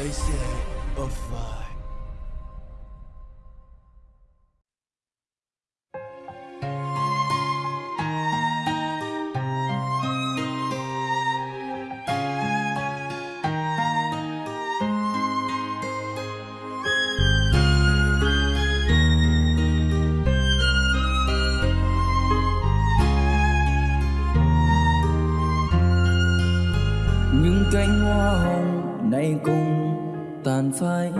They say a fly. những cánh hoa hồng này cùng tàn phai.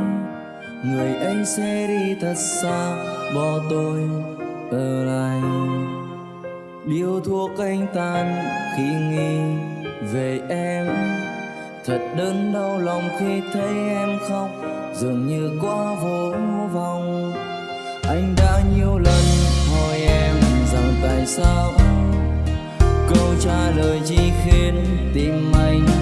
Người ấy sẽ đi thật xa, bỏ tôi ở lại. Điều thuốc anh tan khi nghĩ về em. Thật đớn đau lòng khi thấy em khóc, dường như quá vô vọng. Anh đã nhiều lần hỏi em rằng tại sao? Câu trả lời chỉ khiến tim anh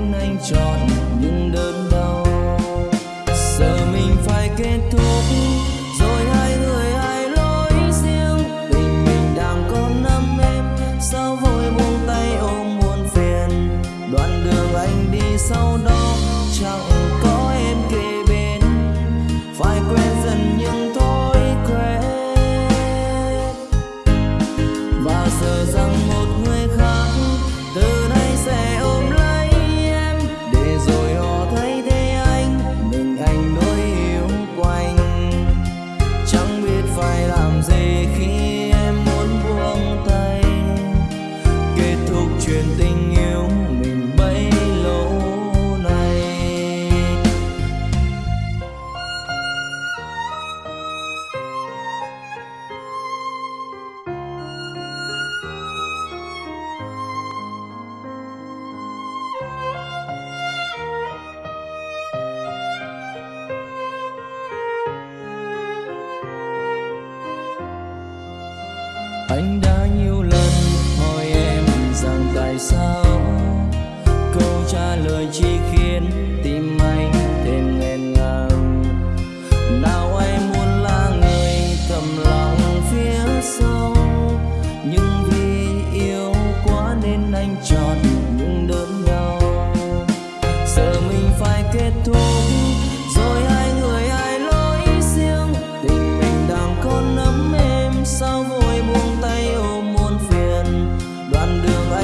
bên anh chọn những đớn đau. Giờ mình phải kết thúc, rồi hai người hai lối riêng. Tình mình đang còn nắm em, sao vội buông tay ôm muôn phiền? Đoạn đường anh đi sau đó chẳng anh đã nhiều lần hỏi em rằng tại sao? Câu trả lời chỉ khiến tim anh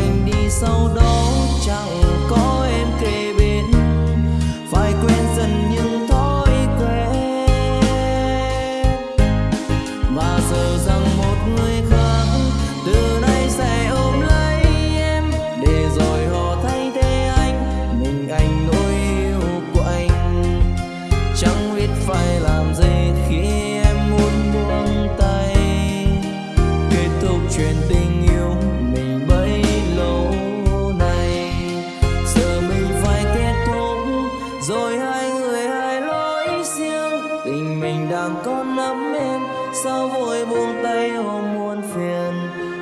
anh đi, sau đó chẳng có em kề bên. Phải quên dần những thói quen. Và giờ rằng một người khác từ nay sẽ ôm lấy em. Để rồi họ thay thế anh, mình anh nỗi yêu của anh. Chẳng biết phải làm gì khi em muốn buông tay. Kết thúc chuyện tình tình mình đang còn ấm êm sao vội buông tay ôm muôn phiền?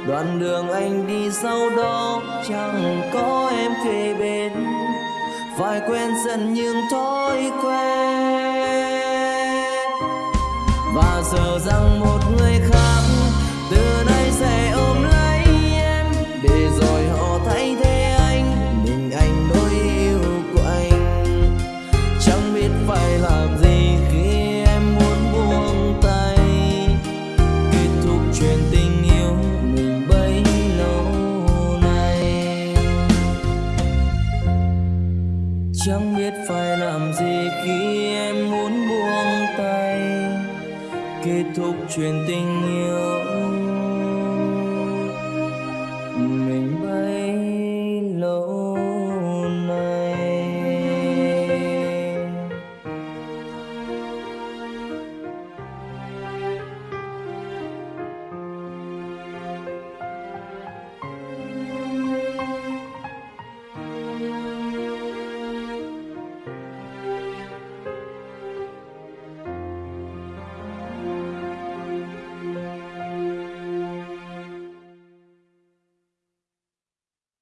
Đoạn đường anh đi sau đó, chẳng có em kề bên. Phải quen dần những thói quen. Và giờ rằng một người khác chẳng biết phải làm gì khi em muốn buông tay. Kết thúc chuyện tình yêu.